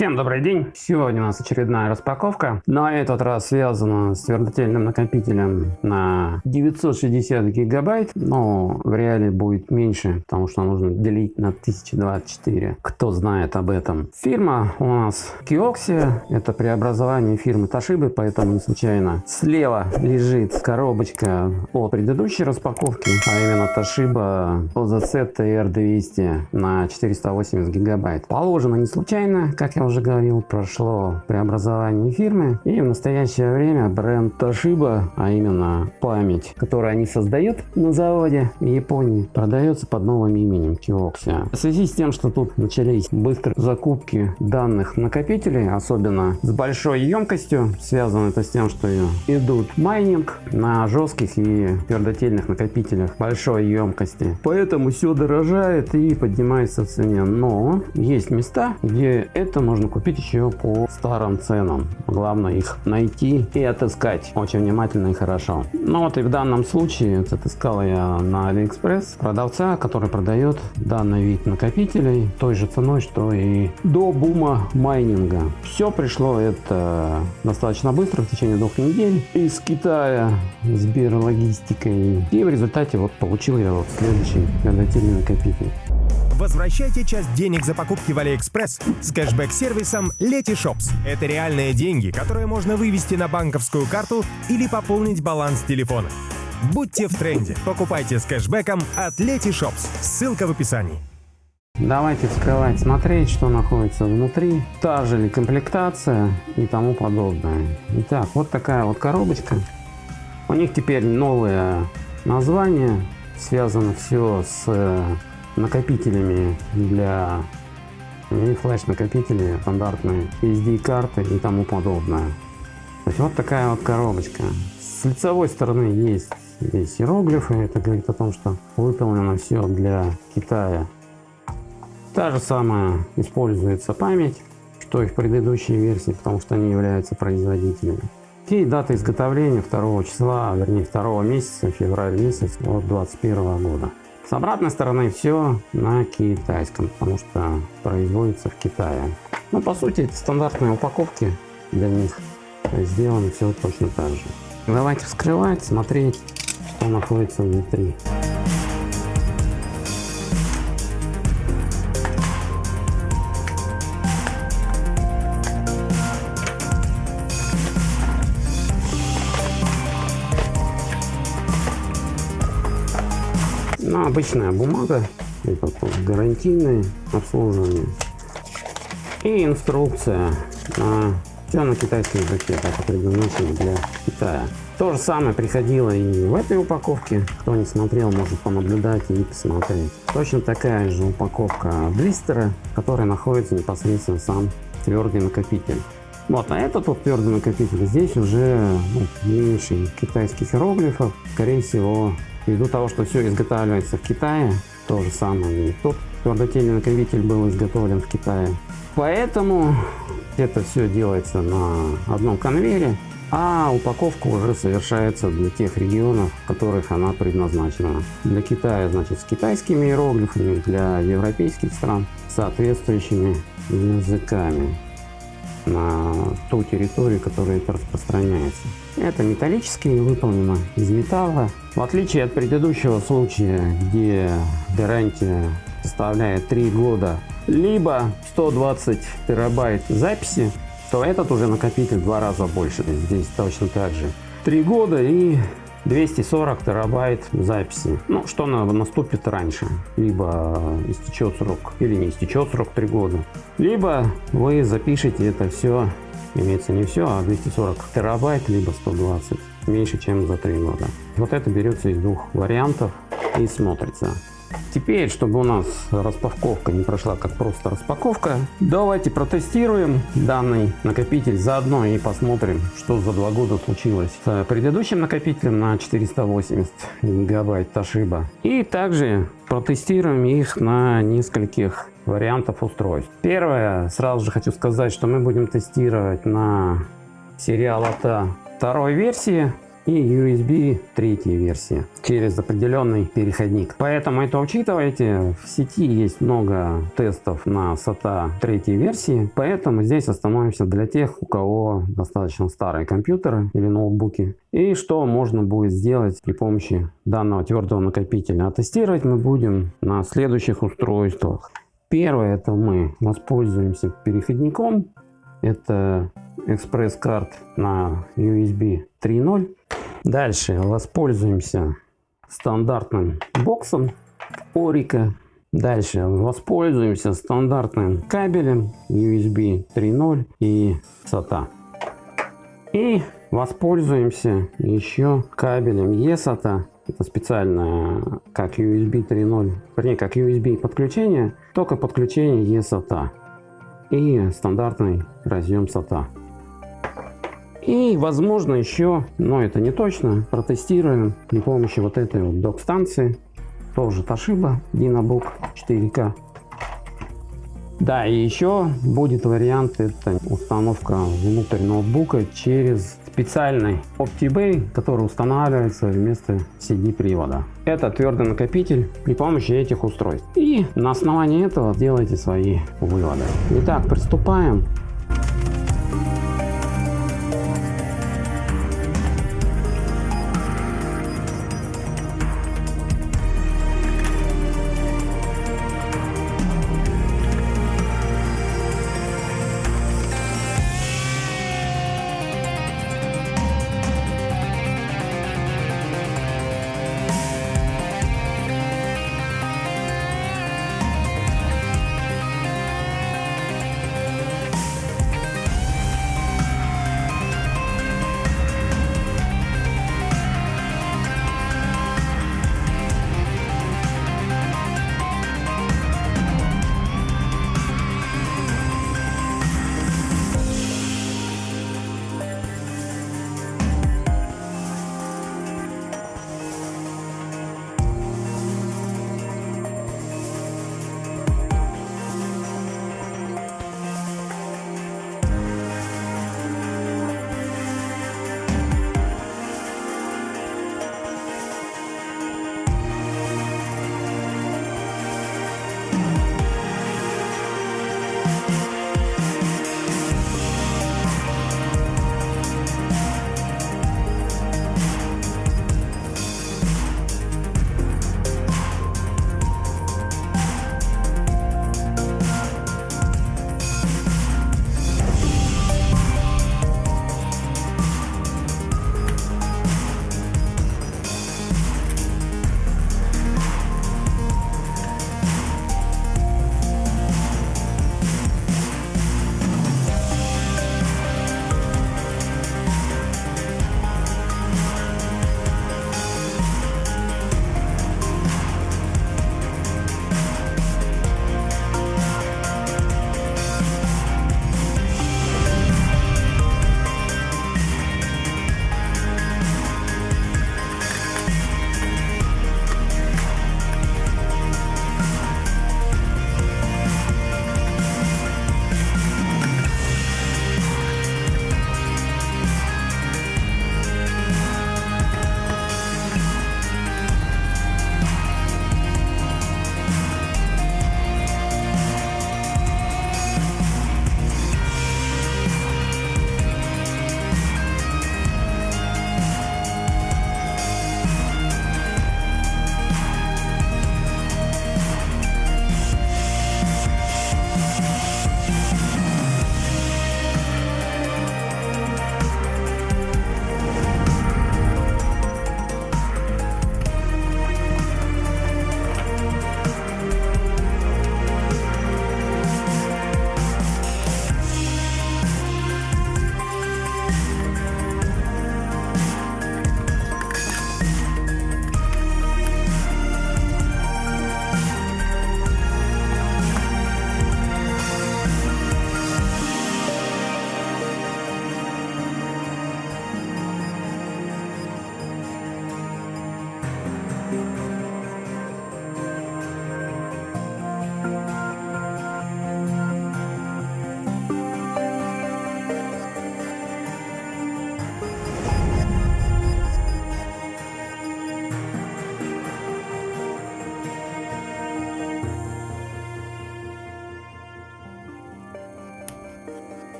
Всем добрый день! Сегодня у нас очередная распаковка. На этот раз связана с твердотельным накопителем на 960 гигабайт. Но в реале будет меньше, потому что нужно делить на 1024. Кто знает об этом. Фирма у нас Kioxia. Это преобразование фирмы Toshiba, поэтому не случайно. Слева лежит коробочка от предыдущей распаковки, а именно Toshiba OZZ TR200 на 480 гигабайт. Положено не случайно, как я уже уже говорил, прошло преобразование фирмы. И в настоящее время бренд Toshiba, а именно память, которую они создают на заводе в Японии, продается под новым именем Kioxia. В связи с тем, что тут начались быстрые закупки данных накопителей, особенно с большой емкостью, связано это с тем, что идут майнинг на жестких и твердотельных накопителях большой емкости. Поэтому все дорожает и поднимается в цене. Но есть места, где это можно можно купить еще по старым ценам. Главное их найти и отыскать очень внимательно и хорошо. Ну вот и в данном случае отыскал я на Алиэкспресс продавца, который продает данный вид накопителей той же ценой, что и до бума майнинга. Все пришло это достаточно быстро, в течение двух недель из Китая СберЛогистикой. И в результате вот получил я вот следующий конвертильный накопитель. Возвращайте часть денег за покупки в Алиэкспресс с кэшбэк-сервисом Letyshops. Это реальные деньги, которые можно вывести на банковскую карту или пополнить баланс телефона. Будьте в тренде. Покупайте с кэшбэком от Letyshops. Ссылка в описании. Давайте вскрывать, смотреть, что находится внутри, та же ли комплектация и тому подобное. Итак, вот такая вот коробочка. У них теперь новое название, связано все с накопителями для и флеш накопители стандартные SD карты и тому подобное. То есть вот такая вот коробочка. С лицевой стороны есть здесь иероглифы это говорит о том что выполнено все для китая. Та же самая используется память что и в предыдущей версии потому что они являются производителями. И дата изготовления 2 числа вернее 2 месяца февраль месяц от 21 года с обратной стороны все на китайском, потому что производится в Китае. Ну, по сути, это стандартные упаковки для них. Сделано все точно так же. Давайте вскрывать, смотреть, что находится внутри. Ну, обычная бумага, это гарантийное обслуживание. И инструкция все на китайском языке, это предназначено для Китая. То же самое приходило и в этой упаковке. Кто не смотрел, может понаблюдать и посмотреть. Точно такая же упаковка блистера, которая находится непосредственно сам твердый накопитель. Вот, а этот вот твердый накопитель, здесь уже ну, меньше китайских иероглифов. Скорее всего, Ввиду того, что все изготавливается в Китае, то же самое. Тот твердотельный накопитель был изготовлен в Китае. Поэтому это все делается на одном конвейере, а упаковка уже совершается для тех регионов, в которых она предназначена. Для Китая, значит, с китайскими иероглифами, для европейских стран соответствующими языками на ту территорию, которая это распространяется. Это металлические, выполнено из металла. В отличие от предыдущего случая, где гарантия составляет 3 года, либо 120 терабайт записи, то этот уже накопитель в два раза больше. Здесь точно так же. 3 года и 240 терабайт записи. Ну, что наступит раньше. Либо истечет срок, или не истечет срок 3 года. Либо вы запишете это все, имеется не все, а 240 терабайт, либо 120. Меньше, чем за 3 года. Вот это берется из двух вариантов и смотрится. Теперь, чтобы у нас распаковка не прошла как просто распаковка, давайте протестируем данный накопитель заодно и посмотрим, что за два года случилось с предыдущим накопителем на 480 гигабайт Toshiba. И также протестируем их на нескольких вариантов устройств. Первое, сразу же хочу сказать, что мы будем тестировать на сериал АТА второй версии и USB третьей версии через определенный переходник. Поэтому это учитывайте. В сети есть много тестов на SATA третьей версии, поэтому здесь остановимся для тех, у кого достаточно старые компьютеры или ноутбуки. И что можно будет сделать при помощи данного твердого накопителя. А тестировать мы будем на следующих устройствах. Первое, это мы воспользуемся переходником. Это экспресс-карт на USB 3.0. Дальше воспользуемся стандартным боксом Орика. Дальше воспользуемся стандартным кабелем USB 3.0 и SATA. И воспользуемся еще кабелем eSATA. Это специально как USB 3.0, вернее как USB подключение, только подключение eSATA и стандартный разъем SATA. И возможно еще, но это не точно, протестируем при помощи вот этой вот док-станции. Тоже Toshiba Dynabook 4K. Да, и еще будет вариант, это установка внутрь ноутбука через специальный OptiBay, который устанавливается вместо CD привода. Это твердый накопитель при помощи этих устройств. И на основании этого делайте свои выводы. Итак, приступаем.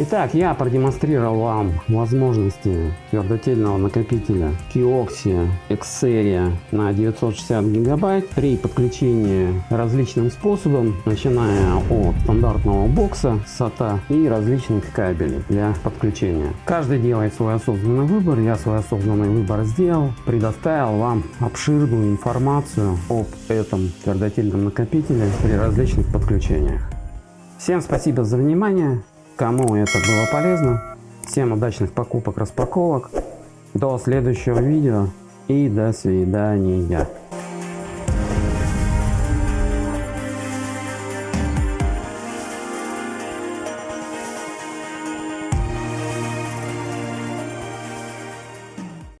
Итак, я продемонстрировал вам возможности твердотельного накопителя Kioxia Xperia на 960 гигабайт при подключении различным способом, начиная от стандартного бокса SATA и различных кабелей для подключения. Каждый делает свой осознанный выбор, я свой осознанный выбор сделал, предоставил вам обширную информацию об этом твердотельном накопителе при различных подключениях. Всем спасибо за внимание. Кому это было полезно, всем удачных покупок, распаковок. До следующего видео и до свидания.